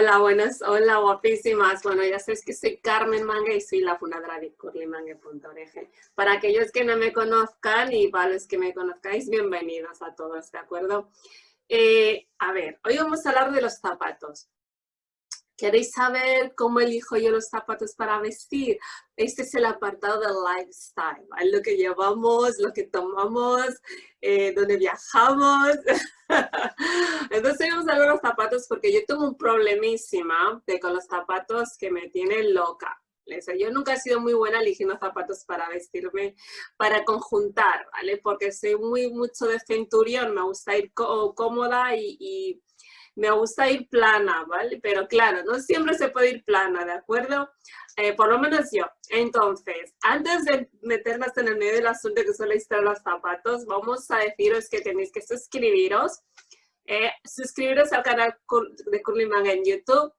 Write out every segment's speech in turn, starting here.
Hola, buenas, hola, guapísimas. Bueno, ya sabéis que soy Carmen Manga y soy la fundadora de curlymangue.org. Para aquellos que no me conozcan y para los que me conozcáis, bienvenidos a todos, ¿de acuerdo? Eh, a ver, hoy vamos a hablar de los zapatos. ¿Queréis saber cómo elijo yo los zapatos para vestir? Este es el apartado del lifestyle, lo que llevamos, lo que tomamos, eh, donde viajamos. Entonces vamos a ver los zapatos porque yo tengo un problemísima de con los zapatos que me tienen loca. Yo nunca he sido muy buena eligiendo zapatos para vestirme, para conjuntar, ¿vale? Porque soy muy mucho de centurión, me gusta ir cómoda y me gusta ir plana, ¿vale? Pero claro, no siempre se puede ir plana, ¿de acuerdo? Eh, por lo menos yo. Entonces, antes de meternos en el medio del asunto que suele estar los zapatos, vamos a deciros que tenéis que suscribiros. Eh, suscribiros al canal de Curly Manga en YouTube,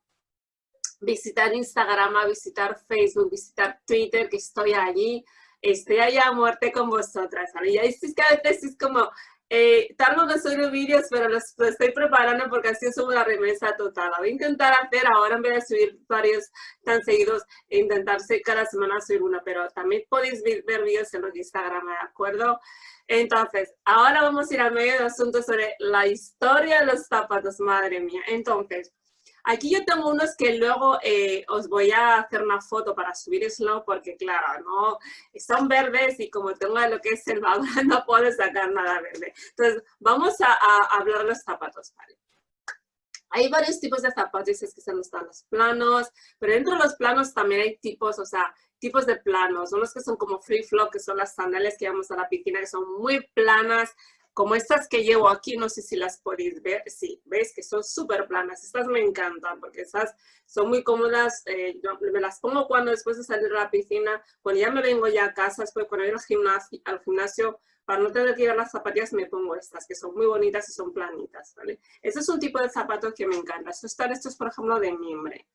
visitar Instagram, visitar Facebook, visitar Twitter, que estoy allí. Estoy allá a muerte con vosotras, ¿vale? Ya es que a veces es como, eh, tardo en subir vídeos, pero los, estoy preparando porque así subo la remesa total. Voy a intentar hacer ahora, en vez de subir varios tan seguidos, e intentarse cada semana subir una, pero también podéis ver vídeos en los Instagram, ¿de acuerdo? Entonces, ahora vamos a ir al medio de asuntos sobre la historia de los zapatos, madre mía. Entonces, Aquí yo tengo unos que luego eh, os voy a hacer una foto para subir slow porque claro, no son verdes y como tengo lo que es el baúl no puedo sacar nada verde. Entonces vamos a, hablar de los zapatos. ¿vale? Hay varios tipos de zapatos, es que son los planos, pero dentro de los planos también hay tipos, o sea, tipos de planos. Unos que son como free flow, que son las sandalias que vamos a la piscina, que son muy planas, como estas que llevo aquí, no sé si las podéis ver, sí, veis que son súper planas, estas me encantan porque estas son muy cómodas, eh, yo me las pongo cuando después de salir a la piscina, cuando ya me vengo ya a casa, después cuando ir al gimnasio, al gimnasio para no tener que llevar las zapatillas me pongo estas, que son muy bonitas y son planitas, ¿vale? Este es un tipo de zapato que me encanta, estos están estos, por ejemplo, de mimbre,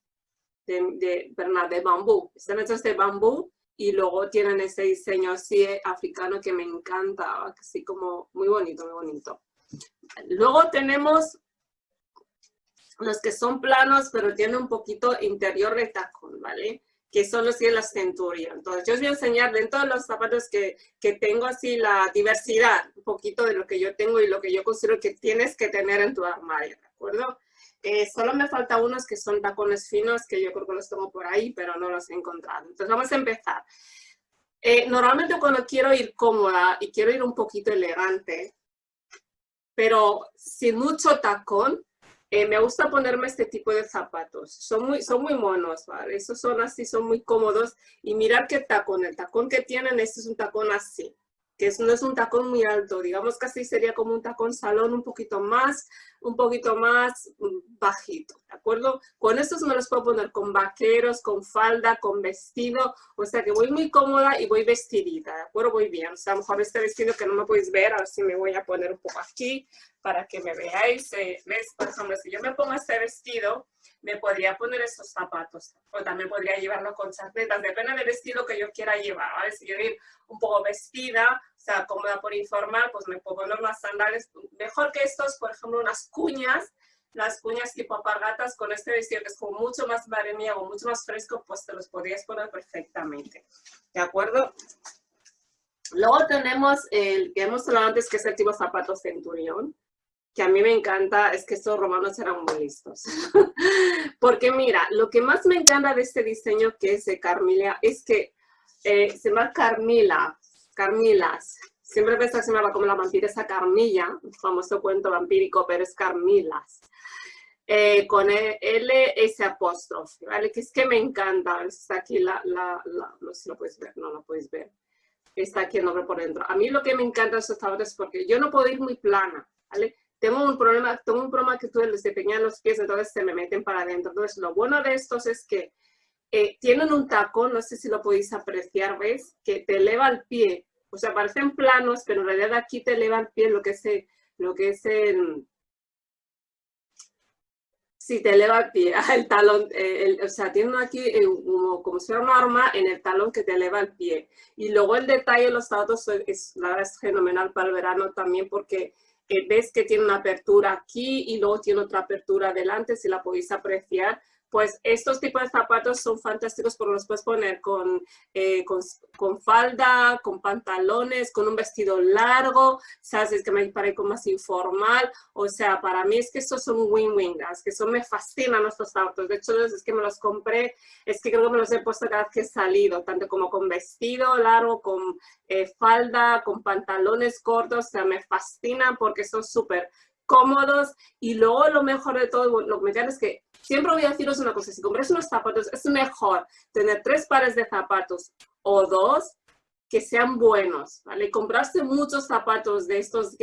de, de, de bambú, están hechos de bambú, y luego tienen ese diseño así africano que me encanta, así como muy bonito, muy bonito. Luego tenemos los que son planos, pero tienen un poquito interior de tacón, ¿vale? Que son los de la Centurion. Entonces, yo os voy a enseñar dentro de los zapatos que, que tengo así la diversidad, un poquito de lo que yo tengo y lo que yo considero que tienes que tener en tu armario, ¿de acuerdo? Eh, solo me falta unos que son tacones finos, que yo creo que los tengo por ahí, pero no los he encontrado. Entonces vamos a empezar. Eh, normalmente cuando quiero ir cómoda y quiero ir un poquito elegante, pero sin mucho tacón, eh, me gusta ponerme este tipo de zapatos. Son muy, son muy monos, ¿vale? Esos son así, son muy cómodos. Y mirar qué tacón, el tacón que tienen, este es un tacón así que no es un tacón muy alto, digamos que así sería como un tacón salón un poquito más, un poquito más mm, bajito, ¿de acuerdo? Con estos me los puedo poner con vaqueros, con falda, con vestido, o sea que voy muy cómoda y voy vestidita, ¿de acuerdo? Voy bien, o sea, a lo mejor este vestido que no me podéis ver, ahora sí me voy a poner un poco aquí para que me veáis, eh, ¿ves? Por ejemplo, si yo me pongo este vestido, me podría poner estos zapatos. O también podría llevarlo con chancletas, depende del estilo que yo quiera llevar, ¿vale? Si yo ir un poco vestida, o sea, cómoda por informal, pues me puedo poner unas sandalias, mejor que estos, por ejemplo, unas cuñas, las cuñas tipo apargatas con este vestido que es como mucho más o mucho más fresco, pues te los podrías poner perfectamente. ¿De acuerdo? Luego tenemos el que hemos hablado antes, que es el tipo zapato centurión que a mí me encanta es que estos romanos eran muy listos. Porque mira, lo que más me encanta de este diseño que es de Carmila es que eh, se llama Carmila, Carmilas. Siempre pensaba que se llamaba como la vampiresa Carmilla, famoso cuento vampírico, pero es Carmilas. Eh, con e, L, ese apóstrofe, ¿vale? Que es que me encanta. Está aquí la, la, no sé si lo puedes ver, no lo puedes ver. Está aquí el nombre por dentro. A mí lo que me encanta estos tableros es porque yo no puedo ir muy plana, ¿vale? tengo un problema, tengo un problema que tú les desempeñan los pies, entonces se me meten para adentro. Entonces, lo bueno de estos es que eh, tienen un tacón, no sé si lo podéis apreciar, ¿ves? Que te eleva el pie. O sea, parecen planos, pero en realidad aquí te eleva el pie lo que es el, lo que es el, si te eleva el pie, el talón, eh, o sea, tiene aquí eh, como, como, si fuera una arma en el talón que te eleva el pie. Y luego el detalle de los zapatos es, la es fenomenal para el verano también porque eh, ves que tiene una apertura aquí y luego tiene otra apertura adelante, si la podéis apreciar pues estos tipos de zapatos son fantásticos porque los puedes poner eh, con, con, falda, con pantalones, con un vestido largo, sabes, es que me parece más informal, o sea, para mí es que estos son win-win, es que son, me fascinan estos zapatos, de hecho es que me los compré, es que creo que me los he puesto cada vez que he salido, tanto como con vestido largo, con eh, falda, con pantalones cortos, o sea, me fascinan porque son súper cómodos. Y luego lo mejor de todo, lo que me es que siempre voy a deciros una cosa, si compras unos zapatos es mejor tener tres pares de zapatos o dos que sean buenos, ¿vale? Comprarse muchos zapatos de estos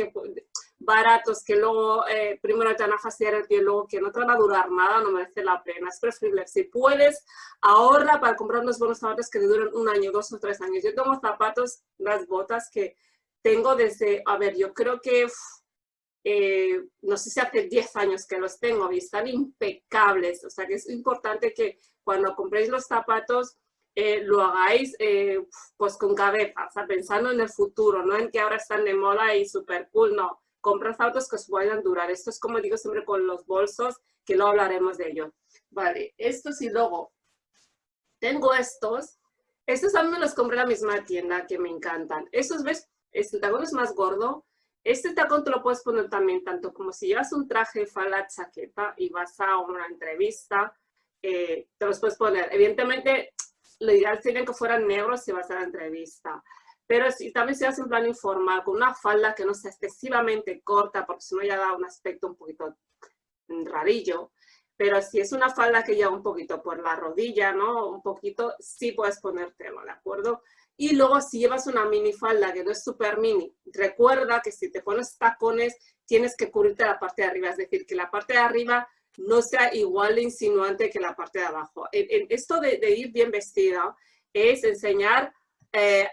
baratos que luego eh, primero te van a fastidiar el pie, luego que no te van a durar nada, no merece la pena. Es preferible, si puedes, ahorra para comprar unos buenos zapatos que te duren un año, dos o tres años. Yo tengo zapatos, las botas que tengo desde, a ver, yo creo que eh, no sé si hace 10 años que los tengo y están impecables. O sea que es importante que cuando compréis los zapatos eh, lo hagáis eh, pues con cabeza, o sea, pensando en el futuro, no en que ahora están de moda y súper cool, no. Compra zapatos que os puedan durar. Esto es como digo siempre con los bolsos, que luego hablaremos de ello. Vale, estos y luego tengo estos. Estos también me los compré en la misma tienda que me encantan. Estos, ¿ves? Este tagón es más gordo, este tacón te lo puedes poner también tanto como si llevas un traje, falda, chaqueta y vas a una entrevista, eh, te los puedes poner. Evidentemente, lo ideal sería que fueran negros si vas a la entrevista. Pero si, también si vas en plan informal, con una falda que no sea excesivamente corta, porque si no ya da un aspecto un poquito rarillo. Pero si es una falda que lleva un poquito por la rodilla, ¿no? Un poquito, sí puedes ponértelo, ¿de acuerdo? Y luego si llevas una minifalda que no es súper mini, recuerda que si te pones tacones tienes que cubrirte la parte de arriba, es decir, que la parte de arriba no sea igual de insinuante que la parte de abajo. esto de, ir bien vestida es enseñar, eh,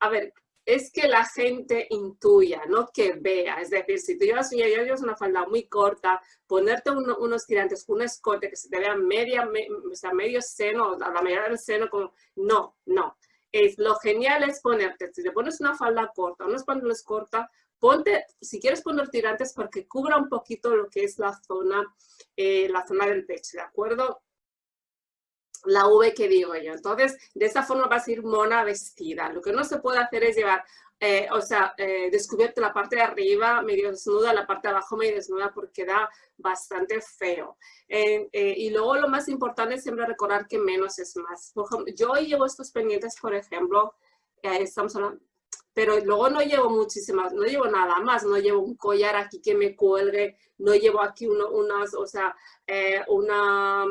a ver, es que la gente intuya, no que vea. Es decir, si tú llevas, ya llevas una falda muy corta, ponerte unos tirantes, un escote que se te vea media, o sea, medio seno, la medida del seno, como, no, no es lo genial es ponerte, si te pones una falda corta, unos pantalones corta, ponte, si quieres poner tirantes porque cubra un poquito lo que es la zona, eh, la zona del pecho, ¿de acuerdo? La V que digo yo. Entonces, de esa forma vas a ir mona vestida. Lo que no se puede hacer es llevar eh, o sea, eh, la parte de arriba medio desnuda, la parte de abajo medio desnuda porque da bastante feo. Eh, y luego lo más importante es siempre recordar que menos es más. Por ejemplo, yo llevo estos pendientes, por ejemplo, estamos hablando, pero luego no llevo muchísimas, no llevo nada más, no llevo un collar aquí que me cuelgue, no llevo aquí uno, unas, o sea, una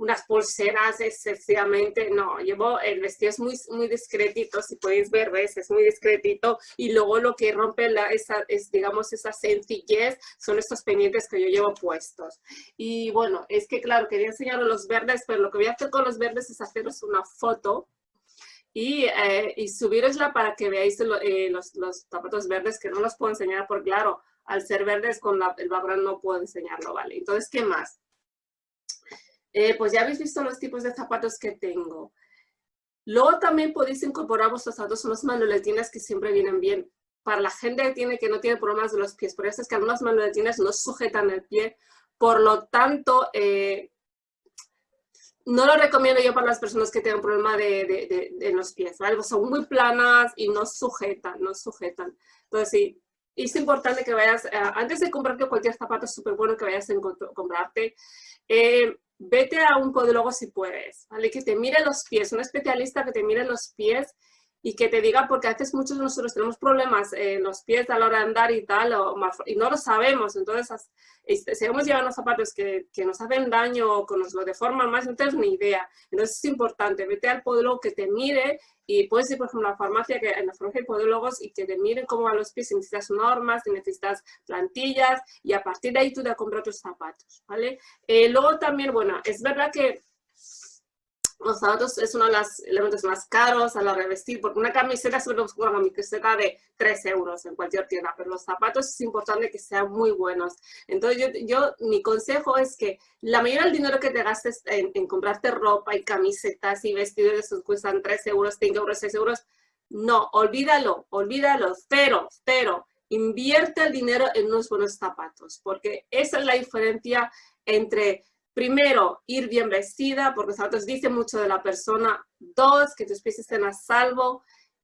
unas pulseras excesivamente, no, llevo, el vestido es muy, muy discretito, si podéis ver, ves, es muy discretito, y luego lo que rompe la, esa, es, digamos, esa sencillez son estos pendientes que yo llevo puestos. Y bueno, es que claro, quería enseñaros los verdes, pero lo que voy a hacer con los verdes es haceros una foto y, eh, y subirosla para que veáis eh, los, los zapatos verdes, que no los puedo enseñar porque claro, al ser verdes con el background no puedo enseñarlo, ¿vale? Entonces, ¿qué más? Eh, pues ya habéis visto los tipos de zapatos que tengo. Luego también podéis incorporar vuestros zapatos, son los manuletines que siempre vienen bien. Para la gente que, tiene, que no tiene problemas de los pies, por eso es que algunos manuletines no sujetan el pie, por lo tanto, eh, no lo recomiendo yo para las personas que tienen problema de, de, los pies, ¿vale? Son muy planas y no sujetan, no sujetan. Entonces, sí, es importante que vayas, eh, antes de comprarte cualquier zapato, es súper bueno que vayas a comprarte vete a un podólogo si puedes, ¿vale? Que te mire los pies, un especialista que te mire los pies y que te diga, porque a veces muchos de nosotros tenemos problemas en los pies a la hora de andar y tal, y no lo sabemos, entonces seguimos llevando zapatos que, que, nos hacen daño o que nos lo deforman más, no tienes ni idea. Entonces es importante, vete al podólogo que te mire y puedes ir, por ejemplo, a la farmacia, que, en la farmacia de podólogos y que te miren cómo van los pies, si necesitas normas, si necesitas plantillas y a partir de ahí tú te compras tus zapatos, ¿vale? Eh, luego también, bueno, es verdad que los zapatos es uno de los elementos más caros a la revestir, porque una camiseta se una camiseta de 3 euros en cualquier tienda, pero los zapatos es importante que sean muy buenos. Entonces yo, yo mi consejo es que la mayoría del dinero que te gastes en, comprarte ropa y camisetas y vestidos, esos cuestan 3 euros, 5 euros, 6 euros, no, olvídalo, olvídalo, cero, cero. invierte el dinero en unos buenos zapatos, porque esa es la diferencia entre, primero, ir bien vestida, porque los zapatos dicen mucho de la persona, dos, que tus pies estén a salvo,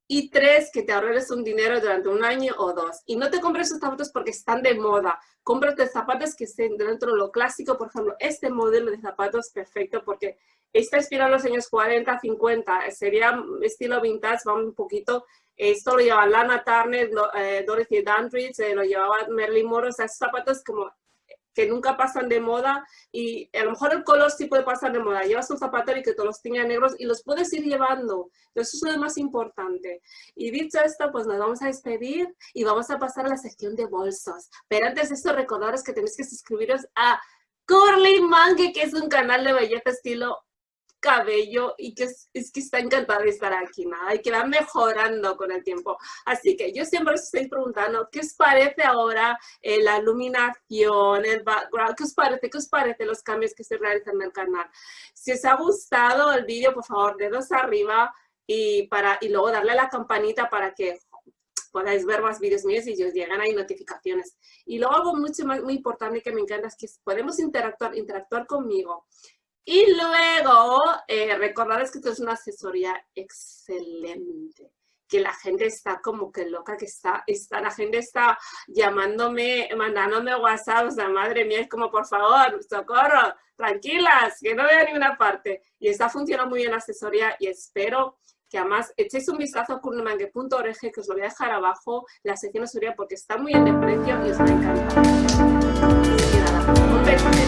y tres, que te ahorres un dinero durante un año o dos. Y no te compres esos zapatos porque están de moda. Cómprate zapatos que estén dentro de lo clásico. Por ejemplo, este modelo de zapatos perfecto porque está inspirado en los años 40, 50. Sería estilo vintage, va un poquito. Esto lo llevaba Lana Turner, eh, Dorothy Dandridge, eh, lo llevaba Marilyn Monroe. O sea, esos como que nunca pasan de moda y a lo mejor el color sí puede pasar de moda. Llevas un zapato y que todos los tenga negros y los puedes ir llevando. Eso es lo más importante. Y dicho esto, pues nos vamos a despedir y vamos a pasar a la sección de bolsos. Pero antes de esto, recordaros que tenéis que suscribiros a Curly Mangue, que es un canal de belleza estilo cabello y que es, que está encantada de estar aquí, nada, y que va mejorando con el tiempo. Así que yo siempre os estoy preguntando, ¿qué os parece ahora eh, la iluminación, el background? ¿Qué os parece? ¿Qué os parece los cambios que se realizan en el canal? Si os ha gustado el vídeo, por favor, dedos arriba y, para, y luego darle a la campanita para que podáis ver más vídeos míos y os llegan ahí notificaciones. Y luego algo mucho más, muy importante que me encanta es que podemos interactuar, interactuar conmigo. Y luego, eh, recordarles que esto es una asesoría excelente que la gente está como que loca, que está, está, la gente está llamándome, mandándome WhatsApp, o sea, madre mía, es como, por favor, socorro, tranquilas, que no veo ninguna parte. Y está funcionando muy bien la asesoría y espero que además echéis un vistazo a kurnemangue.org, que os lo voy a dejar abajo, la sección asesoría, porque está muy bien de precio y os va a encantar. un beso.